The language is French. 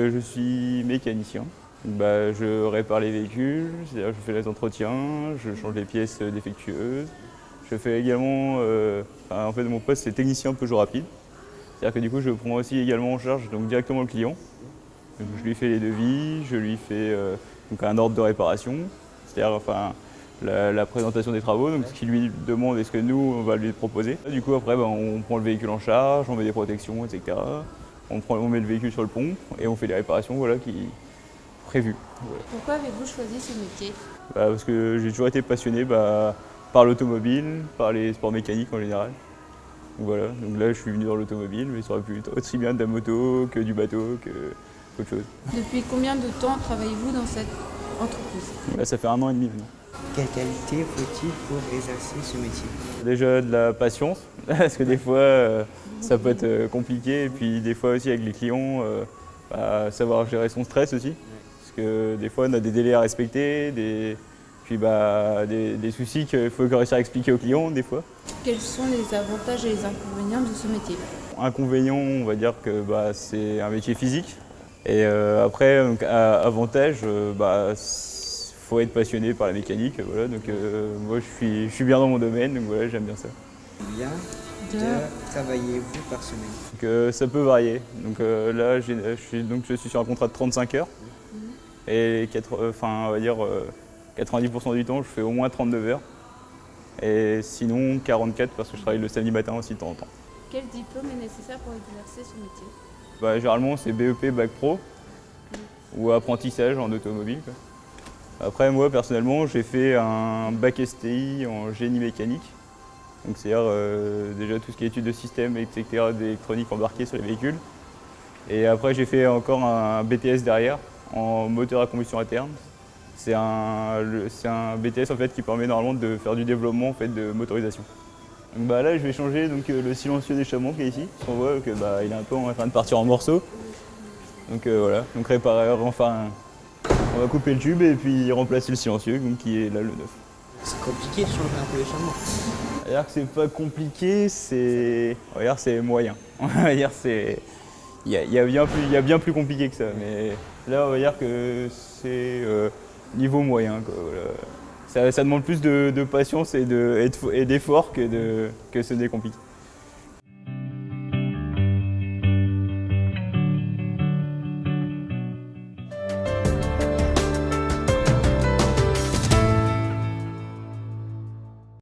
Je suis mécanicien. Bah, je répare les véhicules, je fais les entretiens, je change les pièces défectueuses. Je fais également, euh, en fait mon poste c'est technicien Peugeot rapide. C'est-à-dire que du coup je prends aussi également en charge donc, directement le client. je lui fais les devis, je lui fais euh, donc, un ordre de réparation, c'est-à-dire enfin, la, présentation des travaux, donc ce qu'il lui demande et ce que nous on va lui proposer. Du coup après ben, on prend le véhicule en charge, on met des protections, etc. On, prend, on met le véhicule sur le pont et on fait les réparations voilà, qui, prévues. Pourquoi avez-vous choisi ce métier? Bah, Parce que j'ai toujours été passionné bah, par l'automobile, par les sports mécaniques en général. Donc voilà, donc là je suis venu dans l'automobile, mais ça aurait pu être aussi bien de la moto que du bateau, que autre chose. Depuis combien de temps travaillez-vous dans cette entreprise? Là ça fait un an et demi maintenant. Quelle qualité faut-il pour exercer ce métier? Déjà de la patience, parce que des fois euh, ça peut être euh, compliqué, et puis des fois aussi avec les clients, euh, bah, savoir gérer son stress aussi. Parce que des fois on a des délais à respecter, des, puis bah, des, soucis qu'il faut réussir à expliquer aux clients des fois. Quels sont les avantages et les inconvénients de ce métier? Inconvénient, on va dire que bah, c'est un métier physique. Et euh, après, avantage, euh, bah, faut être passionné par la mécanique. Voilà, donc euh, moi je suis, je suis bien dans mon domaine, donc voilà, j'aime bien ça. Bien de travaillez-vous par semaine? Donc, euh, Ça peut varier. Donc là, je suis, donc, je suis sur un contrat de 35 heures. Mhm. Et enfin, on va dire 90% du temps, je fais au moins 39 heures. Et sinon, 44 parce que je travaille le samedi matin aussi de temps en temps. Quel diplôme est nécessaire pour exercer ce métier? Bah, Généralement, c'est BEP, Bac Pro ou apprentissage en automobile. Après, moi, personnellement, j'ai fait un bac STI en génie mécanique. Donc, c'est-à-dire euh, déjà tout ce qui est études de système, etc., d'électronique embarquée sur les véhicules. Et après, j'ai fait encore un BTS derrière en moteur à combustion interne. C'est un, un, BTS en fait, qui permet normalement de faire du développement en fait, de motorisation. Donc, bah, là, je vais changer donc, euh, le silencieux des chameaux qui est ici. On voit qu'il bah, est un peu en train de partir en morceaux. Donc euh, voilà, donc réparer, enfin, on va couper le tube et puis remplacer le silencieux donc, qui est là le neuf. C'est compliqué de changer un peu les chameaux dire que c'est pas compliqué, c'est c'est moyen. On va dire c'est il y a, bien plus, il y a bien plus compliqué que ça, mais là on va dire que c'est euh, niveau moyen. Ça, demande plus de, patience et d'effort que, que ce n'est compliqué.